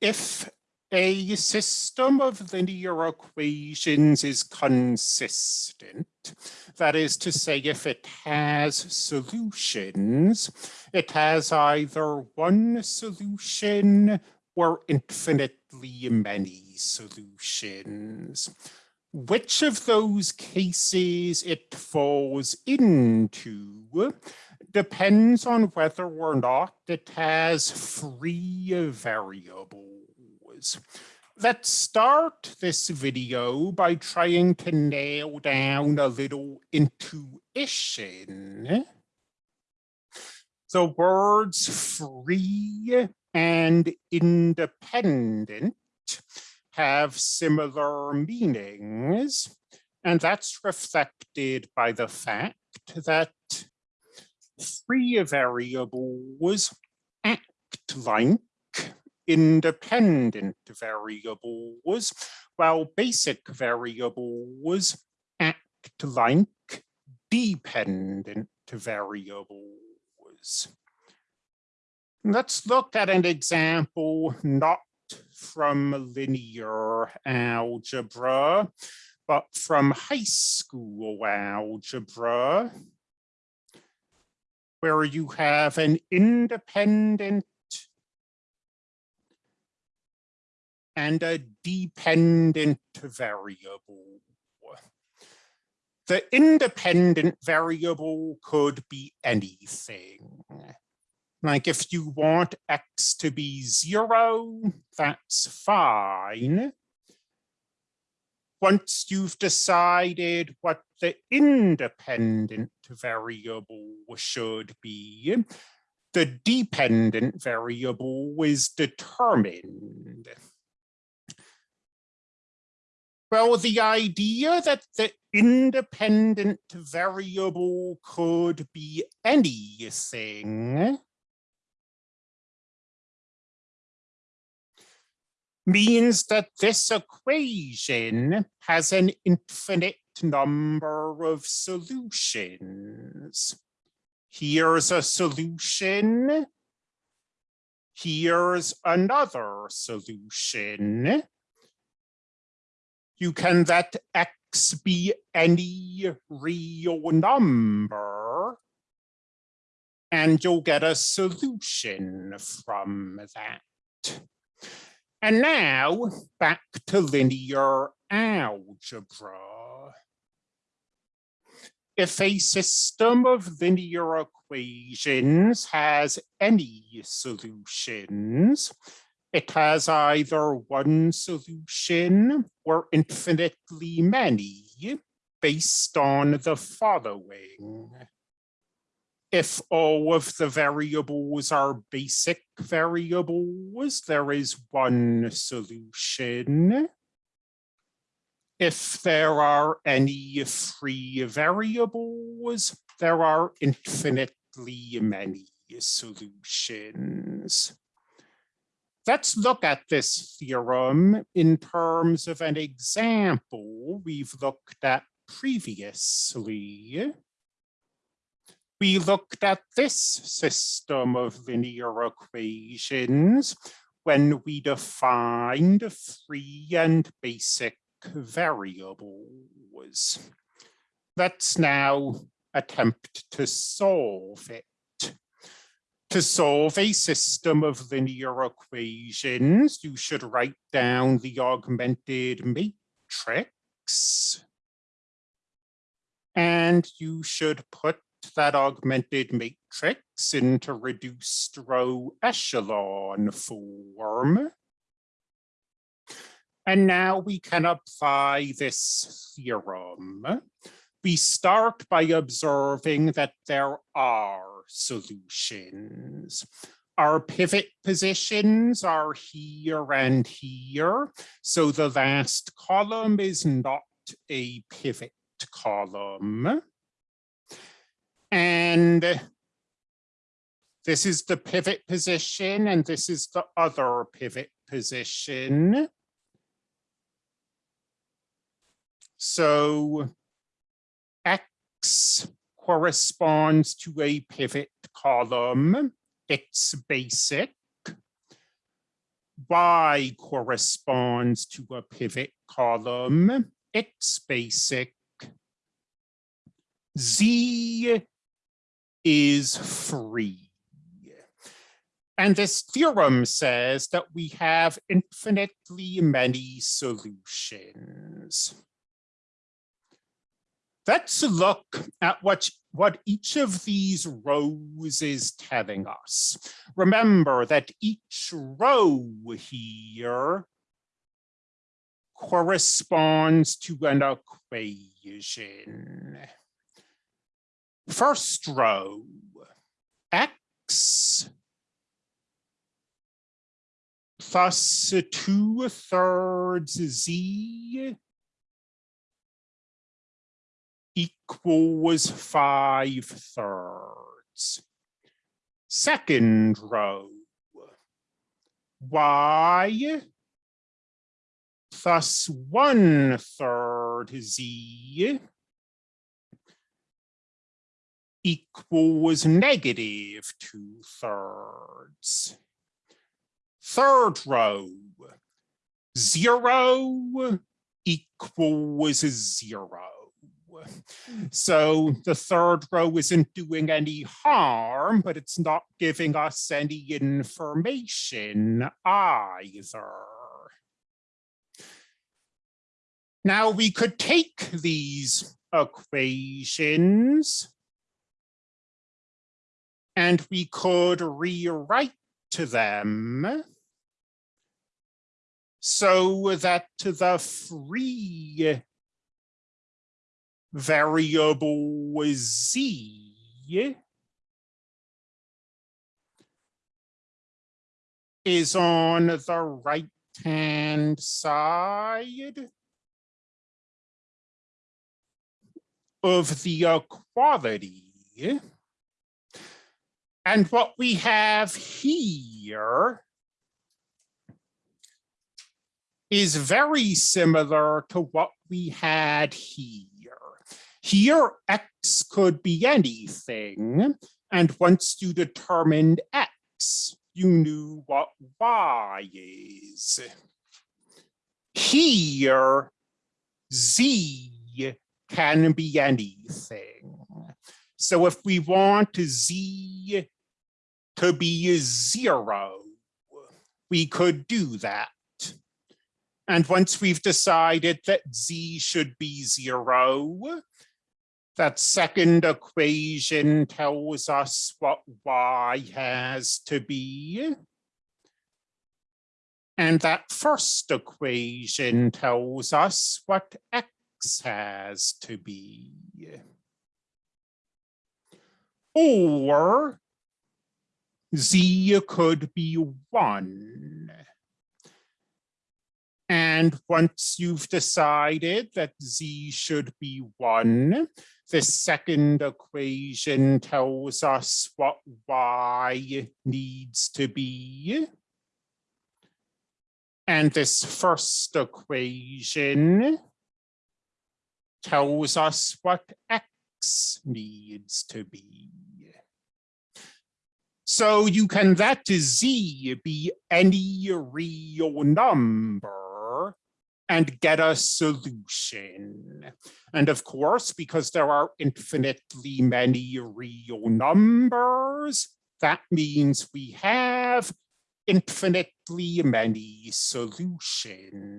if a system of linear equations is consistent, that is to say, if it has solutions, it has either one solution or infinitely many solutions. Which of those cases it falls into depends on whether or not it has free variables. Let's start this video by trying to nail down a little intuition. The words free and independent have similar meanings, and that's reflected by the fact that free variables act like independent variables, while basic variables act like dependent variables. Let's look at an example not from linear algebra, but from high school algebra, where you have an independent and a dependent variable. The independent variable could be anything. Like if you want X to be zero, that's fine. Once you've decided what the independent variable should be, the dependent variable is determined. Well, the idea that the independent variable could be anything means that this equation has an infinite number of solutions. Here's a solution. Here's another solution. You can let x be any real number and you'll get a solution from that. And now back to linear algebra. If a system of linear equations has any solutions, it has either one solution or infinitely many based on the following if all of the variables are basic variables, there is one mm. solution. If there are any free variables, there are infinitely many solutions. Let's look at this theorem in terms of an example we've looked at previously we looked at this system of linear equations when we defined free and basic variables. Let's now attempt to solve it. To solve a system of linear equations, you should write down the augmented matrix. And you should put that augmented matrix into reduced row echelon form. And now we can apply this theorem. We start by observing that there are solutions. Our pivot positions are here and here, so the last column is not a pivot column. And this is the pivot position, and this is the other pivot position. So X corresponds to a pivot column. It's basic. Y corresponds to a pivot column. It's basic. Z is free. And this theorem says that we have infinitely many solutions. Let's look at what, what each of these rows is telling us. Remember that each row here corresponds to an equation. First row, x plus two thirds z equals five thirds. Second row, y plus one third z equals negative two thirds. Third row, zero equals zero. So the third row isn't doing any harm, but it's not giving us any information either. Now we could take these equations and we could rewrite to them so that the free variable z is on the right hand side of the equality. And what we have here is very similar to what we had here. Here, x could be anything, and once you determined x, you knew what y is. Here, z can be anything. So if we want z to be zero, we could do that. And once we've decided that z should be zero, that second equation tells us what y has to be. And that first equation tells us what x has to be. Or z could be one. And once you've decided that z should be one, the second equation tells us what y needs to be. And this first equation tells us what x needs to be. So you can let z be any real number and get a solution. And of course, because there are infinitely many real numbers, that means we have infinitely many solutions.